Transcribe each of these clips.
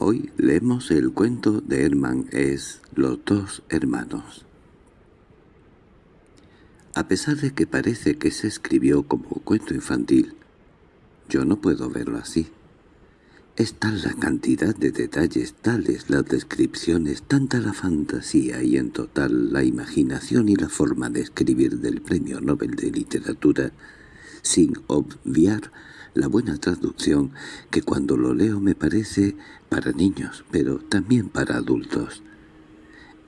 Hoy leemos el cuento de Herman es Los dos hermanos. A pesar de que parece que se escribió como cuento infantil, yo no puedo verlo así. Es tal la cantidad de detalles, tales las descripciones, tanta la fantasía y en total la imaginación y la forma de escribir del Premio Nobel de Literatura, sin obviar la buena traducción, que cuando lo leo me parece para niños, pero también para adultos.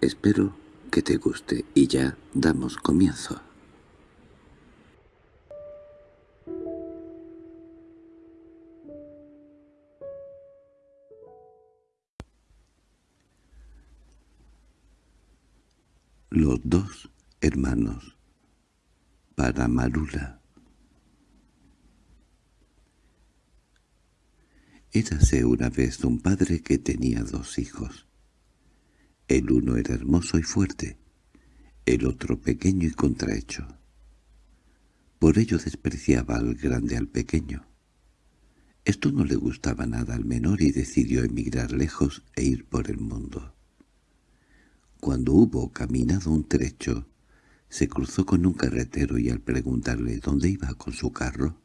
Espero que te guste y ya damos comienzo. Los dos hermanos para Marula Érase una vez un padre que tenía dos hijos. El uno era hermoso y fuerte, el otro pequeño y contrahecho. Por ello despreciaba al grande al pequeño. Esto no le gustaba nada al menor y decidió emigrar lejos e ir por el mundo. Cuando hubo caminado un trecho, se cruzó con un carretero y al preguntarle dónde iba con su carro,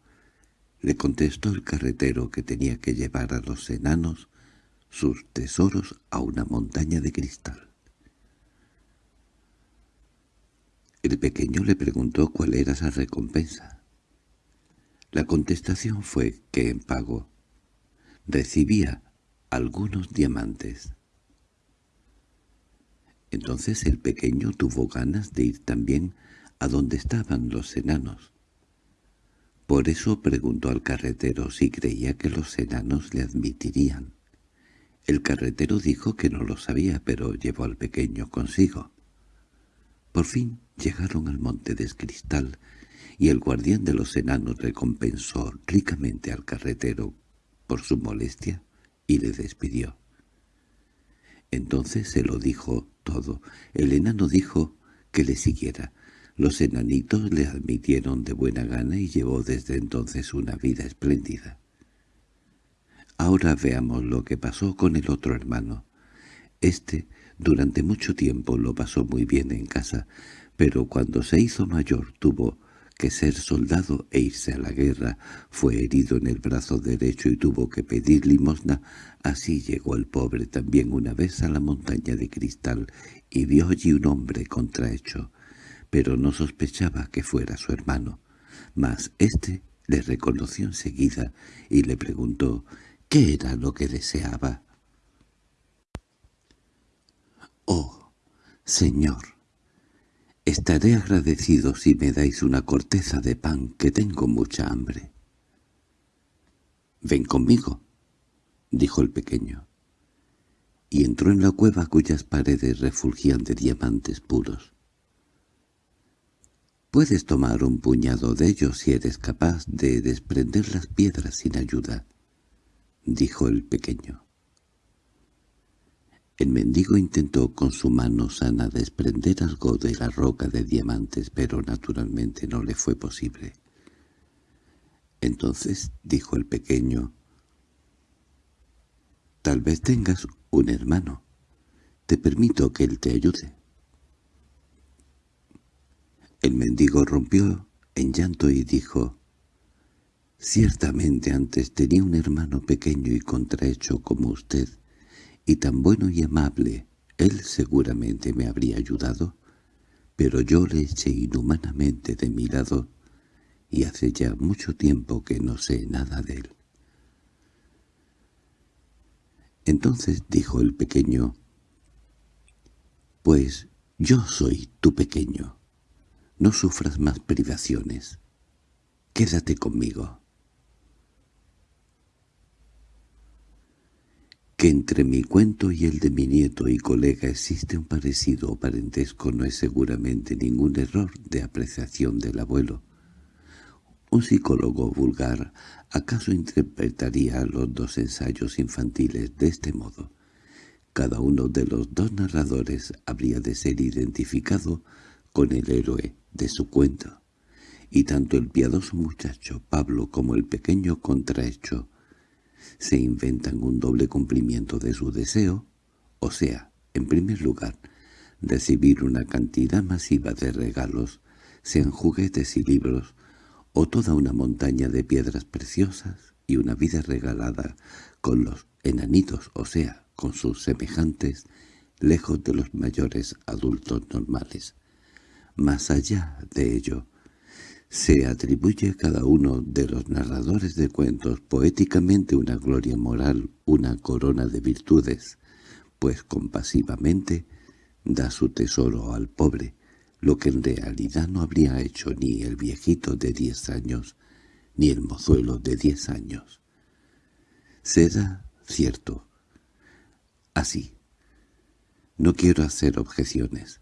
le contestó el carretero que tenía que llevar a los enanos sus tesoros a una montaña de cristal. El pequeño le preguntó cuál era esa recompensa. La contestación fue que en pago recibía algunos diamantes. Entonces el pequeño tuvo ganas de ir también a donde estaban los enanos. Por eso preguntó al carretero si creía que los enanos le admitirían. El carretero dijo que no lo sabía, pero llevó al pequeño consigo. Por fin llegaron al monte de cristal, y el guardián de los enanos recompensó ricamente al carretero por su molestia y le despidió. Entonces se lo dijo todo. El enano dijo que le siguiera, los enanitos le admitieron de buena gana y llevó desde entonces una vida espléndida. Ahora veamos lo que pasó con el otro hermano. Este durante mucho tiempo lo pasó muy bien en casa, pero cuando se hizo mayor tuvo que ser soldado e irse a la guerra, fue herido en el brazo derecho y tuvo que pedir limosna, así llegó el pobre también una vez a la montaña de cristal y vio allí un hombre contrahecho pero no sospechaba que fuera su hermano. Mas éste le reconoció enseguida y le preguntó qué era lo que deseaba. «Oh, señor, estaré agradecido si me dais una corteza de pan, que tengo mucha hambre». «Ven conmigo», dijo el pequeño, y entró en la cueva cuyas paredes refulgían de diamantes puros. Puedes tomar un puñado de ellos si eres capaz de desprender las piedras sin ayuda, dijo el pequeño. El mendigo intentó con su mano sana desprender algo de la roca de diamantes, pero naturalmente no le fue posible. Entonces dijo el pequeño, «Tal vez tengas un hermano. Te permito que él te ayude». El mendigo rompió en llanto y dijo, «Ciertamente antes tenía un hermano pequeño y contrahecho como usted, y tan bueno y amable, él seguramente me habría ayudado, pero yo le eché inhumanamente de mi lado, y hace ya mucho tiempo que no sé nada de él». Entonces dijo el pequeño, «Pues yo soy tu pequeño». No sufras más privaciones. Quédate conmigo. Que entre mi cuento y el de mi nieto y colega existe un parecido o parentesco no es seguramente ningún error de apreciación del abuelo. Un psicólogo vulgar acaso interpretaría los dos ensayos infantiles de este modo. Cada uno de los dos narradores habría de ser identificado con el héroe de su cuento, y tanto el piadoso muchacho Pablo como el pequeño contrahecho se inventan un doble cumplimiento de su deseo, o sea, en primer lugar, recibir una cantidad masiva de regalos, sean juguetes y libros, o toda una montaña de piedras preciosas y una vida regalada con los enanitos, o sea, con sus semejantes, lejos de los mayores adultos normales. Más allá de ello, se atribuye a cada uno de los narradores de cuentos poéticamente una gloria moral, una corona de virtudes, pues compasivamente da su tesoro al pobre, lo que en realidad no habría hecho ni el viejito de diez años, ni el mozuelo de diez años. Será cierto. Así. No quiero hacer objeciones.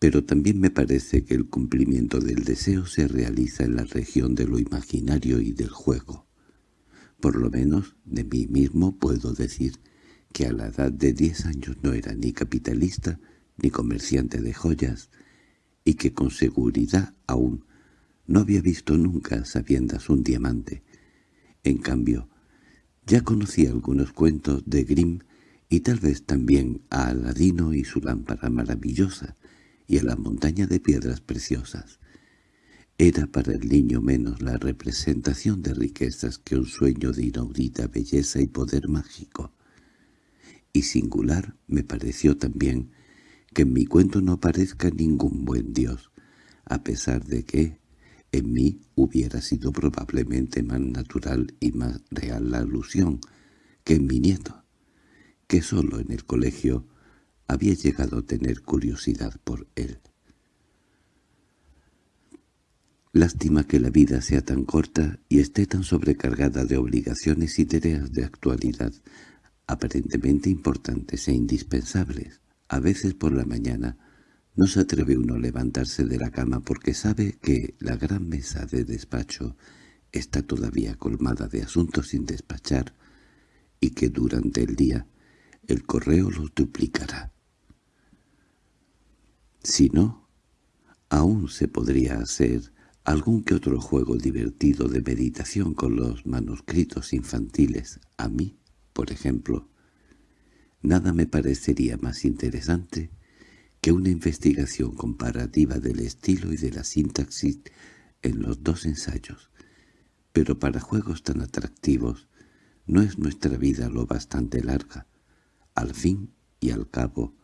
Pero también me parece que el cumplimiento del deseo se realiza en la región de lo imaginario y del juego. Por lo menos de mí mismo puedo decir que a la edad de diez años no era ni capitalista ni comerciante de joyas, y que con seguridad aún no había visto nunca sabiendas un diamante. En cambio, ya conocía algunos cuentos de Grimm y tal vez también a Aladino y su lámpara maravillosa, y a la montaña de piedras preciosas. Era para el niño menos la representación de riquezas que un sueño de inaudita belleza y poder mágico. Y singular me pareció también que en mi cuento no aparezca ningún buen Dios, a pesar de que en mí hubiera sido probablemente más natural y más real la alusión que en mi nieto, que solo en el colegio había llegado a tener curiosidad por él. Lástima que la vida sea tan corta y esté tan sobrecargada de obligaciones y tareas de actualidad, aparentemente importantes e indispensables. A veces por la mañana no se atreve uno a levantarse de la cama porque sabe que la gran mesa de despacho está todavía colmada de asuntos sin despachar y que durante el día el correo los duplicará. Si no, aún se podría hacer algún que otro juego divertido de meditación con los manuscritos infantiles. A mí, por ejemplo, nada me parecería más interesante que una investigación comparativa del estilo y de la sintaxis en los dos ensayos. Pero para juegos tan atractivos no es nuestra vida lo bastante larga. Al fin y al cabo,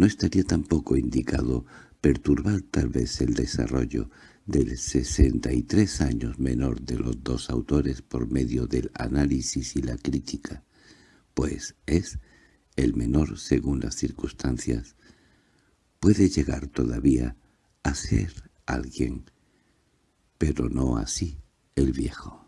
no estaría tampoco indicado perturbar tal vez el desarrollo del 63 años menor de los dos autores por medio del análisis y la crítica, pues es el menor según las circunstancias, puede llegar todavía a ser alguien, pero no así el viejo.